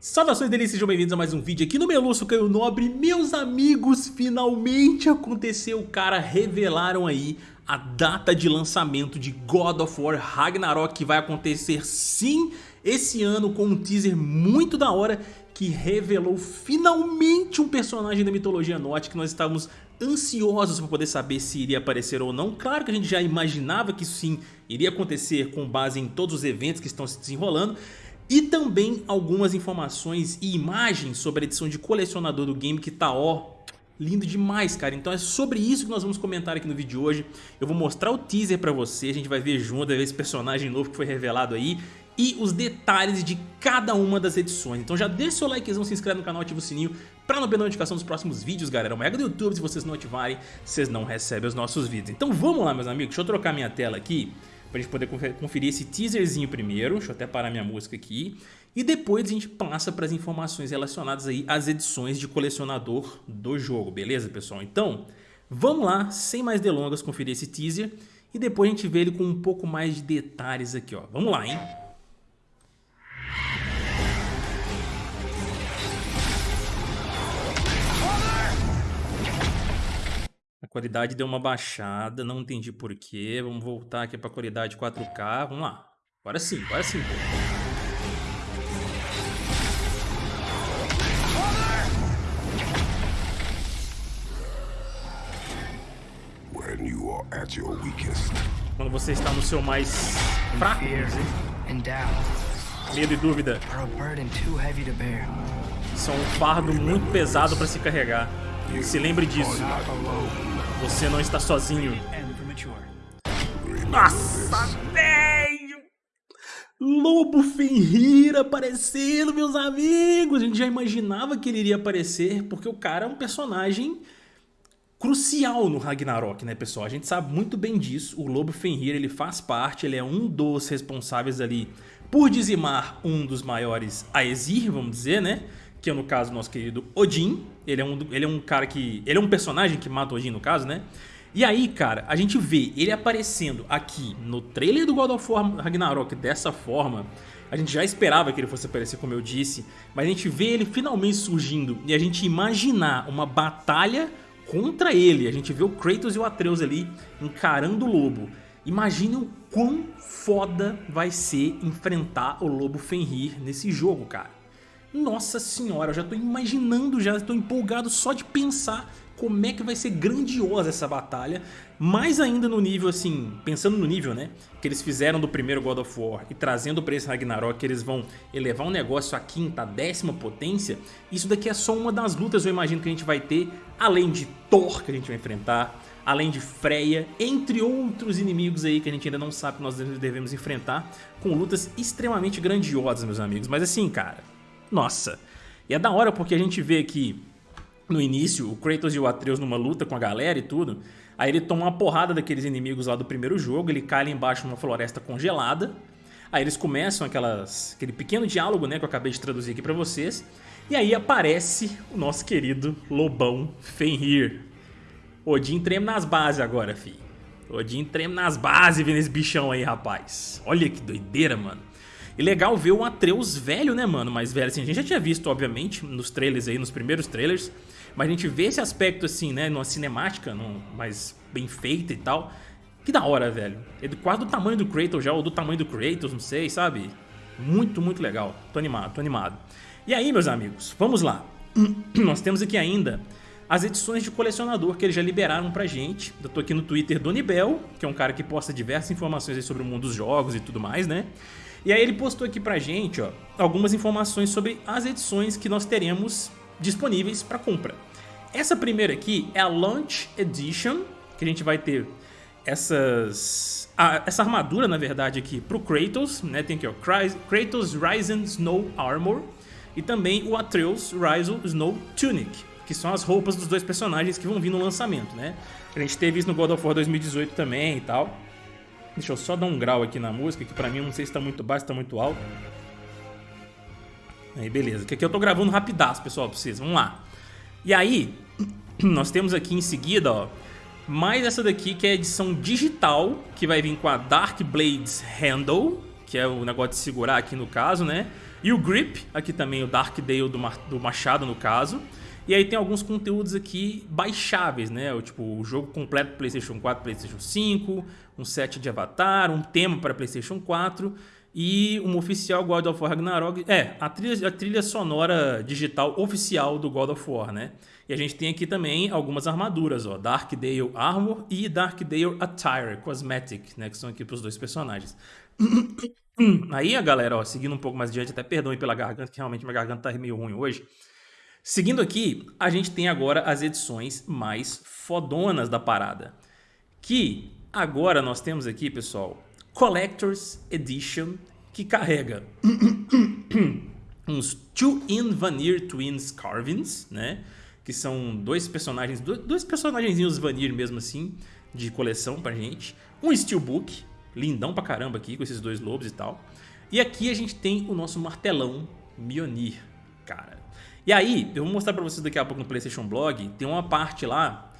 Saudações delícias, sejam bem-vindos a mais um vídeo aqui no Meluço Caio Nobre Meus amigos, finalmente aconteceu, cara, revelaram aí a data de lançamento de God of War Ragnarok Que vai acontecer sim esse ano com um teaser muito da hora Que revelou finalmente um personagem da mitologia nórdica que nós estávamos ansiosos para poder saber se iria aparecer ou não. Claro que a gente já imaginava que sim iria acontecer com base em todos os eventos que estão se desenrolando e também algumas informações e imagens sobre a edição de colecionador do game que tá ó lindo demais, cara. Então é sobre isso que nós vamos comentar aqui no vídeo de hoje. Eu vou mostrar o teaser pra você, a gente vai ver junto, vai ver esse personagem novo que foi revelado aí e os detalhes de cada uma das edições. Então já deixa o seu likezão, se inscreve no canal, ativa o sininho pra não perder notificação dos próximos vídeos, galera. Uma regra do YouTube, se vocês não ativarem, vocês não recebem os nossos vídeos. Então vamos lá, meus amigos, deixa eu trocar minha tela aqui pra gente poder conferir esse teaserzinho primeiro. Deixa eu até parar minha música aqui. E depois a gente passa para as informações relacionadas aí às edições de colecionador do jogo, beleza, pessoal? Então, vamos lá, sem mais delongas, conferir esse teaser. E depois a gente vê ele com um pouco mais de detalhes aqui, ó. Vamos lá, hein? Qualidade deu uma baixada, não entendi porquê. Vamos voltar aqui para a qualidade 4K. Vamos lá. Agora sim, agora sim. Quando você está no seu mais fraco, medo e dúvida, são um fardo muito pesado para se carregar. Se lembre disso. Você não está sozinho. Nossa, velho! Lobo Fenrir aparecendo, meus amigos! A gente já imaginava que ele iria aparecer, porque o cara é um personagem crucial no Ragnarok, né, pessoal? A gente sabe muito bem disso. O Lobo Fenrir, ele faz parte, ele é um dos responsáveis ali por dizimar um dos maiores Aesir, vamos dizer, né? Que é, no caso, nosso querido Odin. Ele é um, ele é um cara que... Ele é um personagem que mata Odin, no caso, né? E aí, cara, a gente vê ele aparecendo aqui no trailer do God of War Ragnarok dessa forma. A gente já esperava que ele fosse aparecer, como eu disse, mas a gente vê ele finalmente surgindo e a gente imaginar uma batalha contra ele. A gente vê o Kratos e o Atreus ali encarando o lobo. Imagine o quão foda vai ser enfrentar o lobo Fenrir nesse jogo, cara. Nossa senhora, eu já tô imaginando, já tô empolgado só de pensar como é que vai ser grandiosa essa batalha, mais ainda no nível assim, pensando no nível né, que eles fizeram do primeiro God of War e trazendo para esse Ragnarok que eles vão elevar um negócio à quinta, décima potência, isso daqui é só uma das lutas eu imagino que a gente vai ter, além de Thor que a gente vai enfrentar, além de Freya, entre outros inimigos aí que a gente ainda não sabe que nós devemos enfrentar, com lutas extremamente grandiosas meus amigos, mas assim cara, nossa, e é da hora porque a gente vê que no início, o Kratos e o Atreus numa luta com a galera e tudo, aí ele toma uma porrada daqueles inimigos lá do primeiro jogo, ele cai lá embaixo numa floresta congelada, aí eles começam aquelas, aquele pequeno diálogo né, que eu acabei de traduzir aqui pra vocês, e aí aparece o nosso querido Lobão Fenrir. Odin treme nas bases agora, fi. Odin treme nas bases vendo esse bichão aí, rapaz. Olha que doideira, mano. E legal ver o Atreus velho, né, mano? Mais velho, assim, a gente já tinha visto, obviamente, nos trailers aí, nos primeiros trailers. Mas a gente vê esse aspecto assim, né, numa cinemática, num, mais bem feita e tal. Que da hora, velho. É quase do tamanho do Kratos já, ou do tamanho do Kratos, não sei, sabe? Muito, muito legal. Tô animado, tô animado. E aí, meus amigos, vamos lá. Nós temos aqui ainda as edições de colecionador que eles já liberaram pra gente. Eu tô aqui no Twitter do Nibel, que é um cara que posta diversas informações sobre o mundo dos jogos e tudo mais, né? E aí ele postou aqui pra gente, ó, algumas informações sobre as edições que nós teremos disponíveis para compra. Essa primeira aqui é a Launch Edition, que a gente vai ter essas, a, essa armadura, na verdade, aqui pro Kratos, né? Tem aqui, ó, Kratos Ryzen Snow Armor e também o Atreus Ryzen Snow Tunic, que são as roupas dos dois personagens que vão vir no lançamento, né? A gente teve isso no God of War 2018 também e tal. Deixa eu só dar um grau aqui na música, que pra mim não sei se tá muito baixo, se tá muito alto. Aí, beleza. Que aqui eu tô gravando rapidaço, pessoal, pra vocês. Vamos lá. E aí, nós temos aqui em seguida, ó, mais essa daqui que é a edição digital, que vai vir com a Dark Blades Handle, que é o negócio de segurar aqui no caso, né? E o Grip, aqui também o Dark Dale do, do machado no caso. E aí tem alguns conteúdos aqui baixáveis, né? O, tipo, o jogo completo PlayStation 4, PlayStation 5, um set de Avatar, um tema para PlayStation 4 e um oficial God of War Ragnarok. É, a trilha, a trilha sonora digital oficial do God of War, né? E a gente tem aqui também algumas armaduras, ó, Dark Dale Armor e Dark Dale Attire Cosmetic, né? Que são aqui para os dois personagens. Aí, a galera, ó, seguindo um pouco mais adiante, até perdoe pela garganta, que realmente minha garganta tá meio ruim hoje. Seguindo aqui, a gente tem agora as edições mais fodonas da parada. Que agora nós temos aqui, pessoal, Collector's Edition, que carrega uns Two-in Vanir Twins Carvings, né? Que são dois personagens, dois personagenzinhos Vanir mesmo assim, de coleção pra gente. Um Steelbook, lindão pra caramba aqui, com esses dois lobos e tal. E aqui a gente tem o nosso martelão Mionir, cara. E aí, eu vou mostrar pra vocês daqui a pouco no PlayStation Blog, tem uma parte lá,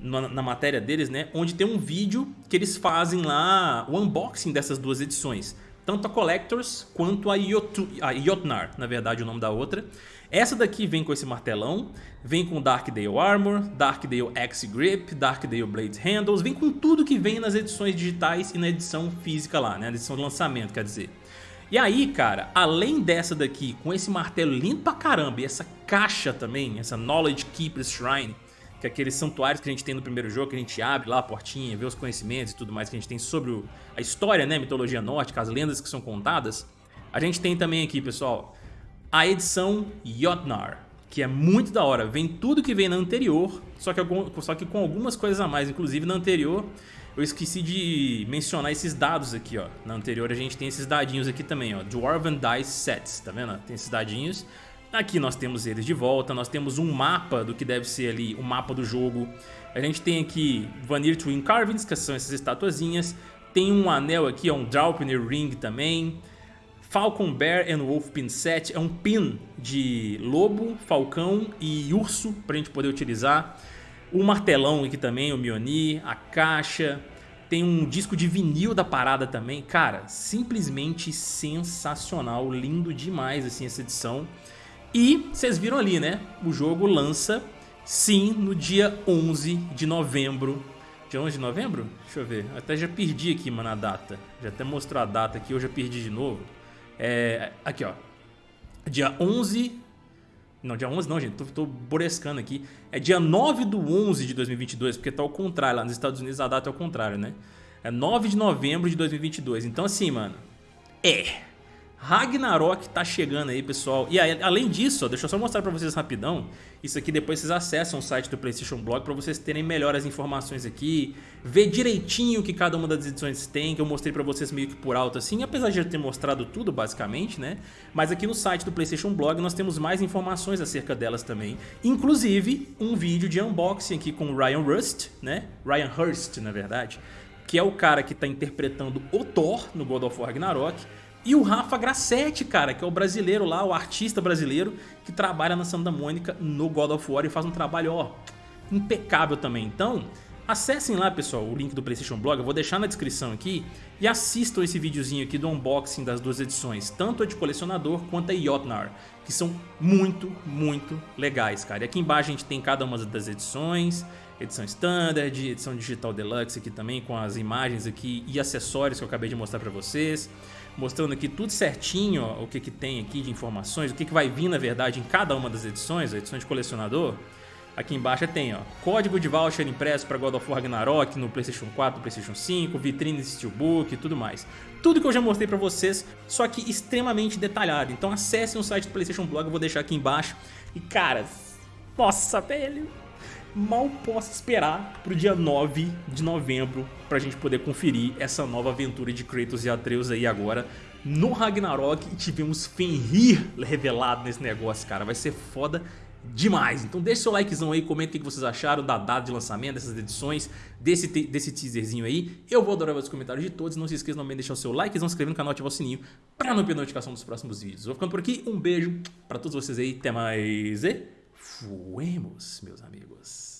na, na, matéria deles, né, onde tem um vídeo que eles fazem lá, o unboxing dessas duas edições. Tanto a Collectors quanto a, Yotu, a Jotnar, na verdade o nome da outra. Essa daqui vem com esse martelão, vem com Dark Dale Armor, Dark Dale Axe Grip, Dark Dale Blade Handles, vem com tudo que vem nas edições digitais e na edição física lá, né, na edição de lançamento, quer dizer. E aí, cara, além dessa daqui, com esse martelo lindo pra caramba e essa caixa também, essa Knowledge Keeper Shrine, que é aqueles santuários que a gente tem no primeiro jogo, que a gente abre lá a portinha, vê os conhecimentos e tudo mais que a gente tem sobre o, a história, né, mitologia nórdica, as lendas que são contadas, a gente tem também aqui, pessoal, a edição Jotnar, que é muito da hora. Vem tudo que vem na anterior, só que, algum, só que com algumas coisas a mais. Inclusive na anterior eu esqueci de mencionar esses dados aqui, ó. Na anterior a gente tem esses dadinhos aqui também, ó. Dwarven Dice Sets, tá vendo? Tem esses dadinhos. Aqui nós temos eles de volta, nós temos um mapa do que deve ser ali, o mapa do jogo. A gente tem aqui Vanir Twin Carvings, que são essas estatuazinhas. Tem um anel aqui, ó, um Draupnir Ring também. Falcon Bear and Wolf Pin Set é um pin de lobo, falcão e urso para a gente poder utilizar. O martelão aqui também, o Mioni, a caixa. Tem um disco de vinil da parada também. Cara, simplesmente sensacional, lindo demais assim essa edição. E vocês viram ali, né? O jogo lança, sim, no dia 11 de novembro. Dia 11 de novembro? Deixa eu ver. Até já perdi aqui, mano, a data. Já até mostrou a data aqui, eu já perdi de novo. É, aqui, ó. Dia 11 não, dia 11 não, gente, tô, tô borescando aqui. É dia 9 do 11 de 2022, porque tá ao contrário, lá nos Estados Unidos a data é ao contrário, né? É 9 de novembro de 2022. Então assim, mano, é... Ragnarok tá chegando aí, pessoal. E aí, além disso, ó, deixa eu só mostrar pra vocês rapidão. Isso aqui depois vocês acessam o site do PlayStation Blog pra vocês terem melhor as informações aqui. Ver direitinho o que cada uma das edições tem, que eu mostrei pra vocês meio que por alto assim. Apesar de já ter mostrado tudo, basicamente, né? Mas aqui no site do PlayStation Blog nós temos mais informações acerca delas também. Inclusive, um vídeo de unboxing aqui com o Ryan Rust, né? Ryan Hurst, na verdade. Que é o cara que tá interpretando o Thor no God of War Ragnarok e o Rafa Grassetti, cara, que é o brasileiro lá, o artista brasileiro que trabalha na Santa Mônica no God of War e faz um trabalho, ó, impecável também. Então, acessem lá, pessoal, o link do PlayStation Blog, eu vou deixar na descrição aqui e assistam esse videozinho aqui do unboxing das duas edições, tanto a de colecionador quanto a Jotnar, que são muito, muito legais, cara. E aqui embaixo a gente tem cada uma das edições, edição Standard, edição Digital Deluxe aqui também, com as imagens aqui e acessórios que eu acabei de mostrar pra vocês mostrando aqui tudo certinho ó, o que, que tem aqui de informações, o que, que vai vir na verdade em cada uma das edições, a edição de colecionador. Aqui embaixo tem ó, código de voucher impresso para God of War Ragnarok no PlayStation 4, PlayStation 5, vitrine de Steelbook e tudo mais. Tudo que eu já mostrei para vocês, só que extremamente detalhado. Então acessem o site do PlayStation Blog, eu vou deixar aqui embaixo. E cara, nossa, velho, mal posso esperar pro dia 9 de novembro pra gente poder conferir essa nova aventura de Kratos e Atreus aí agora no Ragnarok e tivemos Fenrir revelado nesse negócio, cara. Vai ser foda demais. Então deixa seu likezão aí, comenta o que vocês acharam da data de lançamento dessas edições, desse, desse teaserzinho aí. Eu vou adorar os comentários de todos. Não se esqueça também de deixar o seu likezão, se inscrever no canal e ativar o sininho pra não perder notificação dos próximos vídeos. Vou ficando por aqui, um beijo pra todos vocês aí, até mais e... Fuemos, meus amigos.